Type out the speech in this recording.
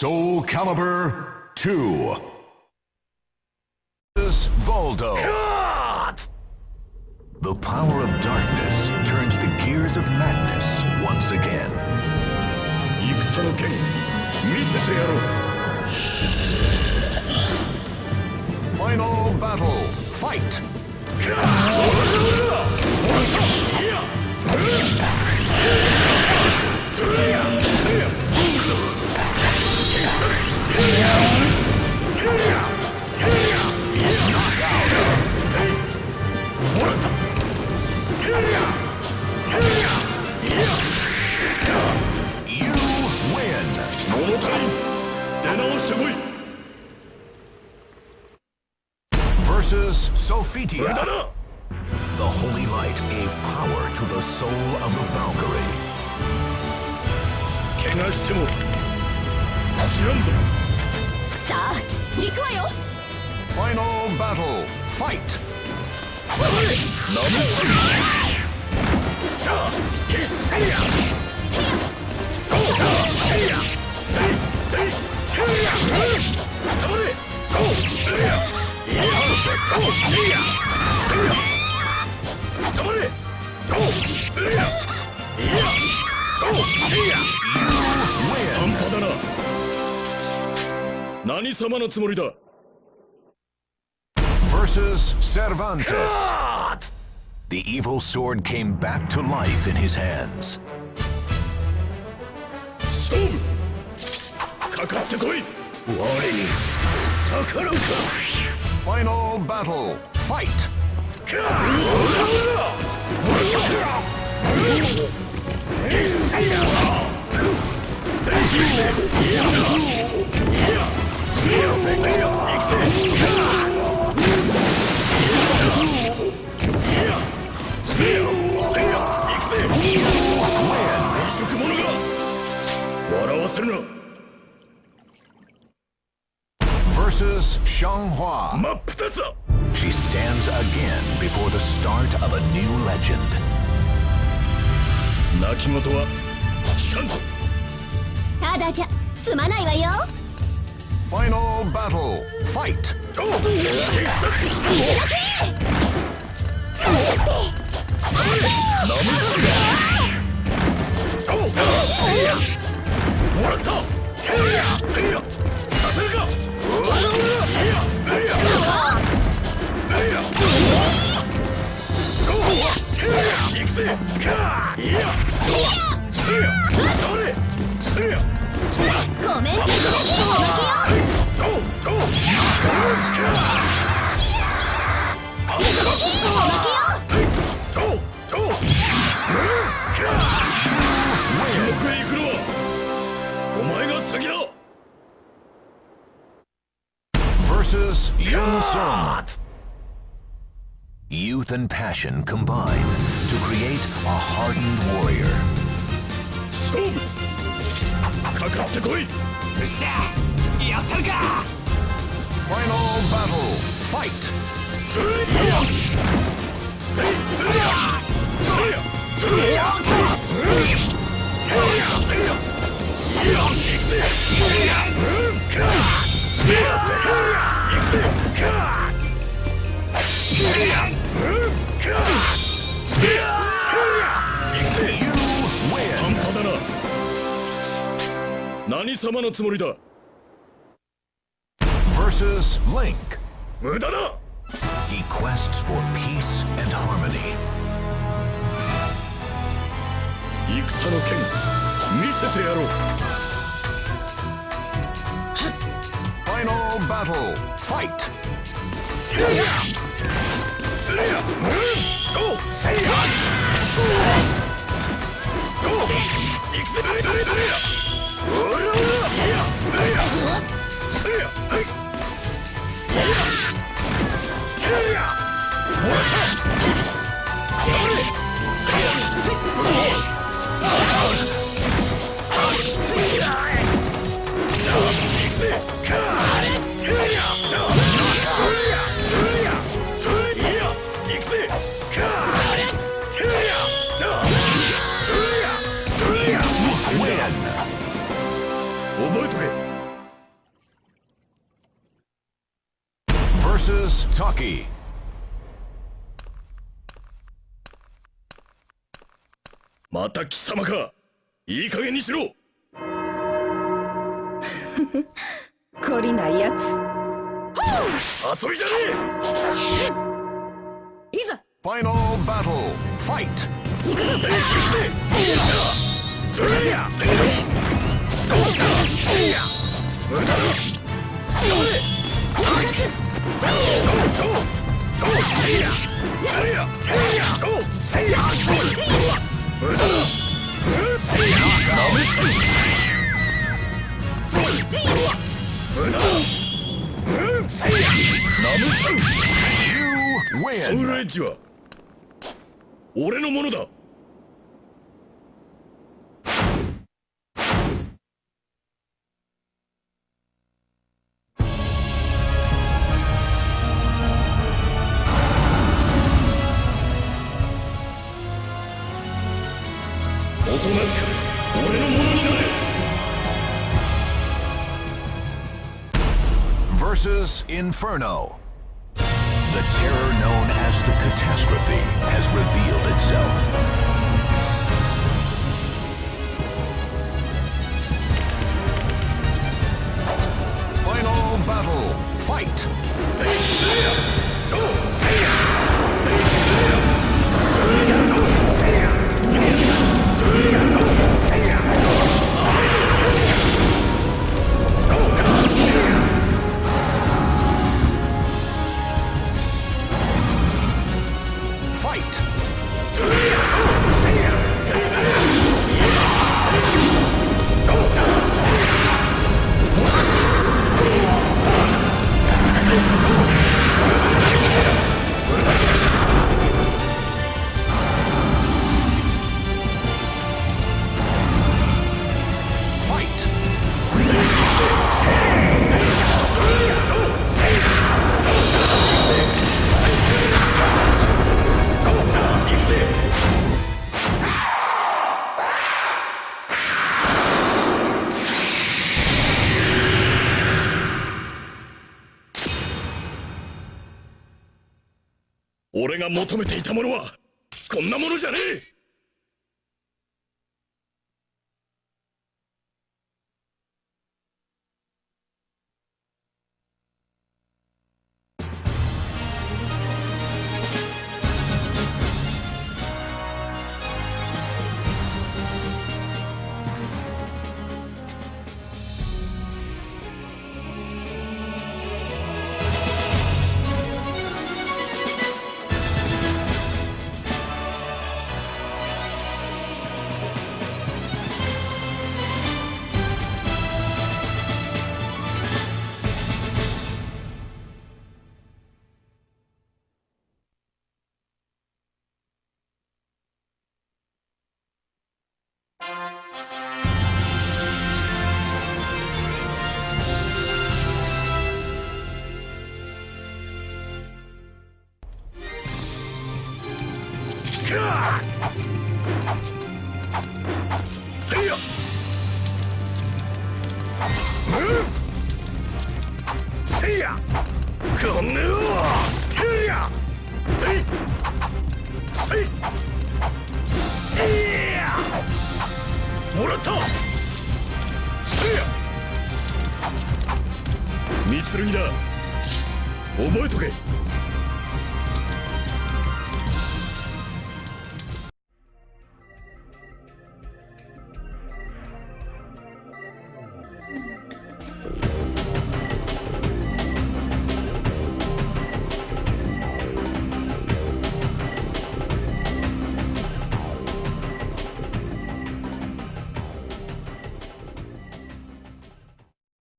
Soul Calibur 2. Voldo. God! The power of darkness turns the gears of madness once again. Final battle, fight! Yeah! Versus Sophitia. 無駄だ The holy light gave power to the soul of the Valkyrie. 怪我しても知らんぞ さあ行くわよ。ファイナルバトルファイトナムスー何様のつもりだ Versus Cervantes. The evil sword came back to life in his hands. 勝負かかってこい我に逆らうか Final battle. Fight. 食者が笑わせるな Versus Xianghua. She stands again before the start of a new legend. Nakimoto wa kikan zo. ただじゃ済まないわよ。Final battle. Fight. ど Youth and passion combine to create a hardened warrior. Storm! Kakatte koi! Final battle! Fight! だな何様のつもりだ Versus Link. 無駄だ He quests for peace and harmony. 戦の剣見せてやろう Final battle. Fight. どうせいや Yeah! また貴様かいい加減にしろ懲りないやつ遊びじゃねいざ Final battle. Fight. 行くぞえトレイヤどうかソウ win. ルエッジは俺のものだ。おとなしく俺 The terror known as the catastrophe has revealed itself. が求めていたものはこんなものじゃねえ。三剣だ覚えとけ